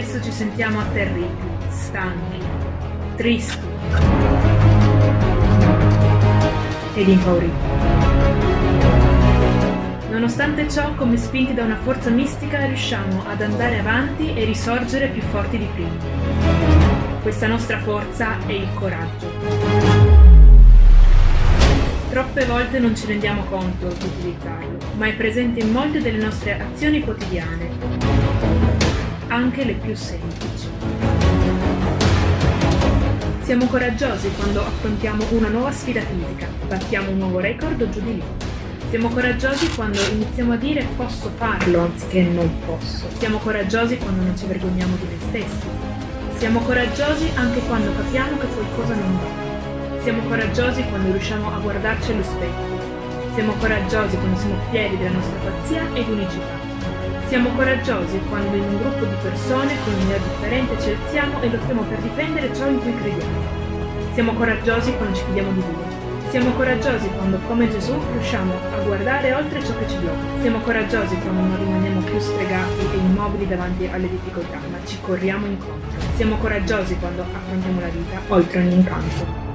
spesso ci sentiamo atterriti, stanchi, tristi ed impauriti. Nonostante ciò, come spinti da una forza mistica, riusciamo ad andare avanti e risorgere più forti di prima. Questa nostra forza è il coraggio. Troppe volte non ci rendiamo conto di utilizzarlo, ma è presente in molte delle nostre azioni quotidiane, anche le più semplici. Siamo coraggiosi quando affrontiamo una nuova sfida fisica, battiamo un nuovo record o giù di lì. Siamo coraggiosi quando iniziamo a dire posso farlo anziché non posso. Siamo coraggiosi quando non ci vergogniamo di noi stessi. Siamo coraggiosi anche quando capiamo che qualcosa non va. Siamo coraggiosi quando riusciamo a guardarci allo specchio. Siamo coraggiosi quando siamo fieri della nostra pazzia ed unicità. Siamo coraggiosi quando in un gruppo di persone con un'idea differente ci alziamo e lottiamo per difendere ciò in cui crediamo. Siamo coraggiosi quando ci fidiamo di Dio. Siamo coraggiosi quando, come Gesù, riusciamo a guardare oltre ciò che ci blocca. Siamo coraggiosi quando non rimaniamo più stregati e immobili davanti alle difficoltà, ma ci corriamo incontro. Siamo coraggiosi quando affrontiamo la vita oltre ogni incanto.